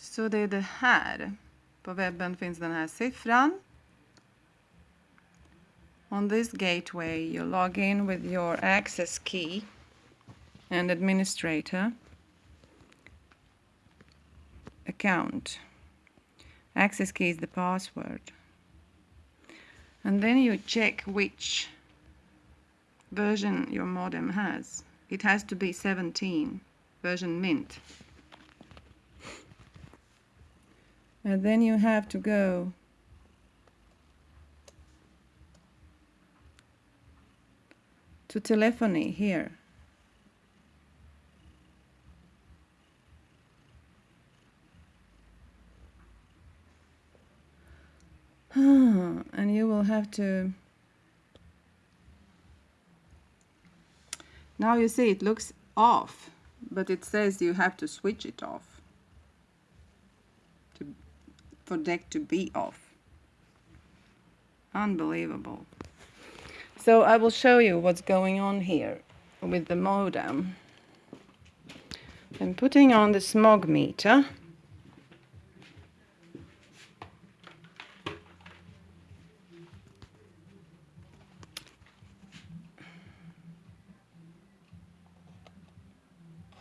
Så det är det här. På webben finns den här siffran. On this gateway you log in with your access key and administrator account. Access key is the password. And then you check which version your modem has. It has to be 17, version mint. And then you have to go to telephony here. and you will have to now you see it looks off but it says you have to switch it off to, for DECT to be off. Unbelievable. So I will show you what's going on here with the modem. I'm putting on the smog meter.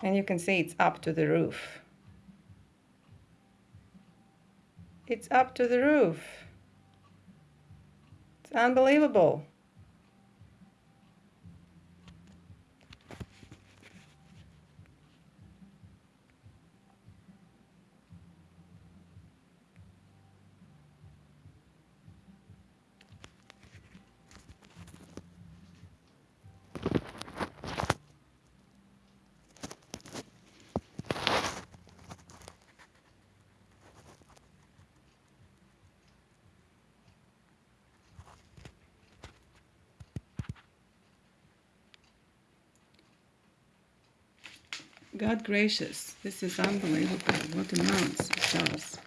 And you can see it's up to the roof. It's up to the roof. It's unbelievable. God gracious, this is unbelievable what amounts it does.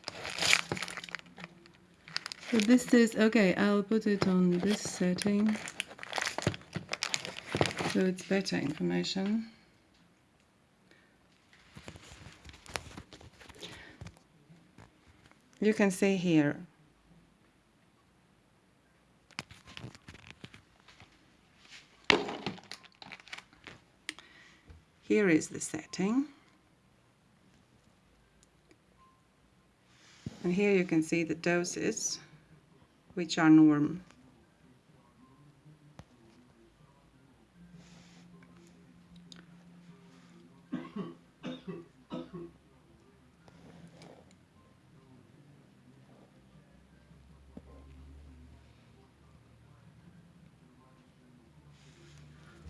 So this is, okay, I'll put it on this setting so it's better information. You can see here Here is the setting. And here you can see the doses, which are norm.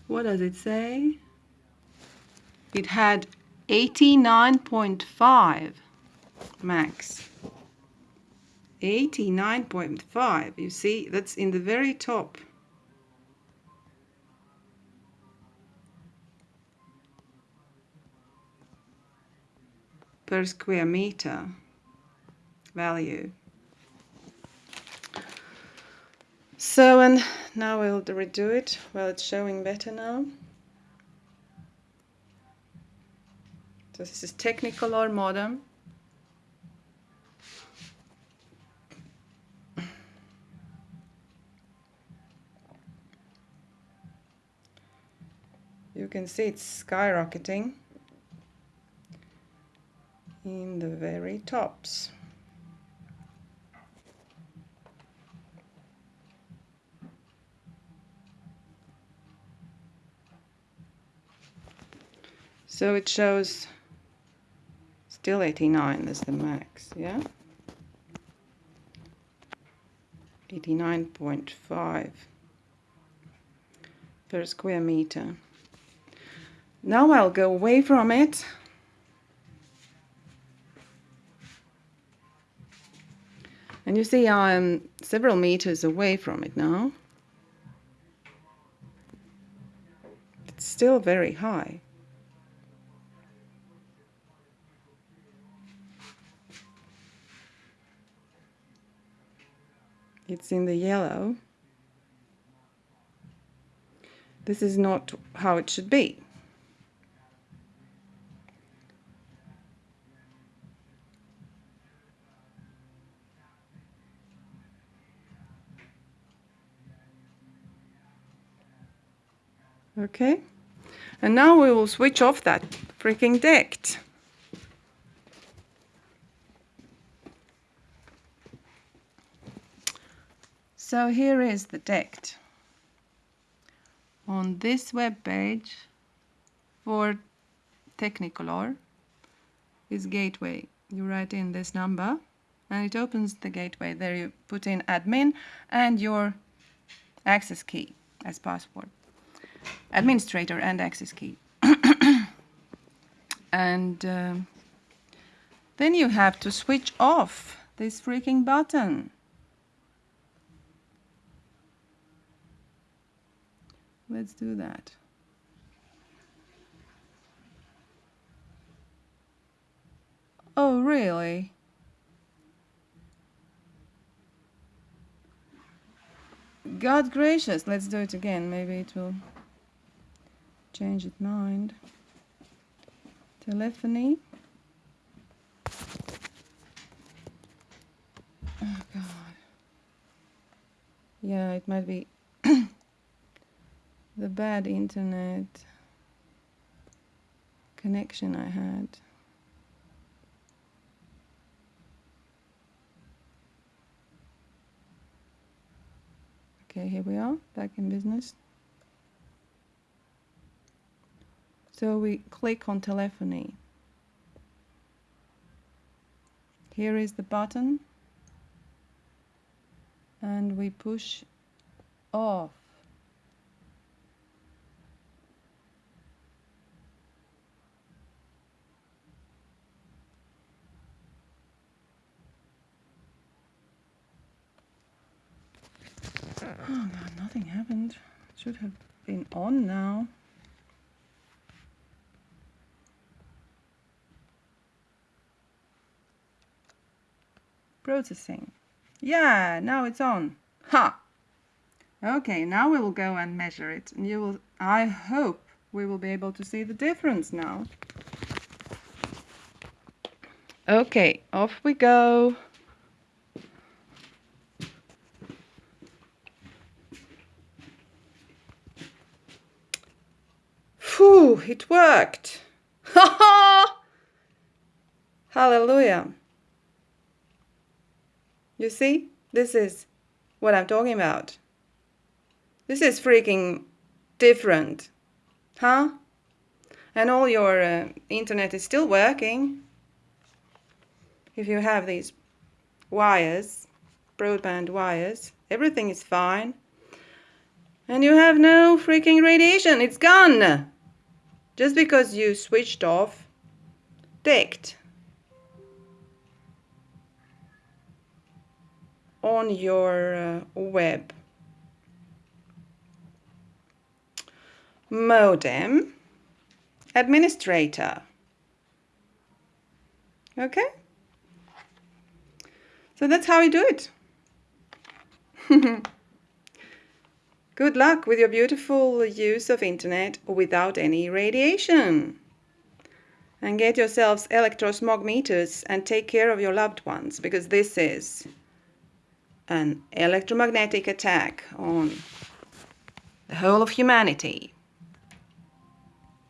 What does it say? It had 89.5 max. 89.5 you see that's in the very top. Per square meter value. So and now we'll redo it. Well it's showing better now So this is Technicolor modem. You can see it's skyrocketing in the very tops. So it shows Still 89 is the max, yeah? 89.5 per square meter. Now I'll go away from it. And you see I'm several meters away from it now. It's still very high. it's in the yellow. This is not how it should be. Okay. And now we will switch off that freaking DECT So here is the DECT. On this web page for Technicolor is gateway. You write in this number and it opens the gateway. There you put in admin and your access key as password. Administrator and access key. and um, then you have to switch off this freaking button. Let's do that. Oh, really? God gracious, let's do it again. Maybe it will change its mind. Telephony. Oh, God. Yeah, it might be the bad internet connection I had. Okay, here we are, back in business. So we click on telephony. Here is the button and we push off. Oh god, nothing happened. It should have been on now. Processing. Yeah, now it's on. Ha! Okay, now we will go and measure it. And you will, I hope we will be able to see the difference now. Okay, off we go. It worked. Ha ha! Hallelujah. You see, this is what I'm talking about. This is freaking different. Huh? And all your uh, internet is still working. If you have these wires, broadband wires, everything is fine. And you have no freaking radiation. It's gone. Just because you switched off DECT on your uh, web. Modem administrator. Okay? So that's how you do it good luck with your beautiful use of internet without any radiation and get yourselves electrosmog meters and take care of your loved ones because this is an electromagnetic attack on the whole of humanity.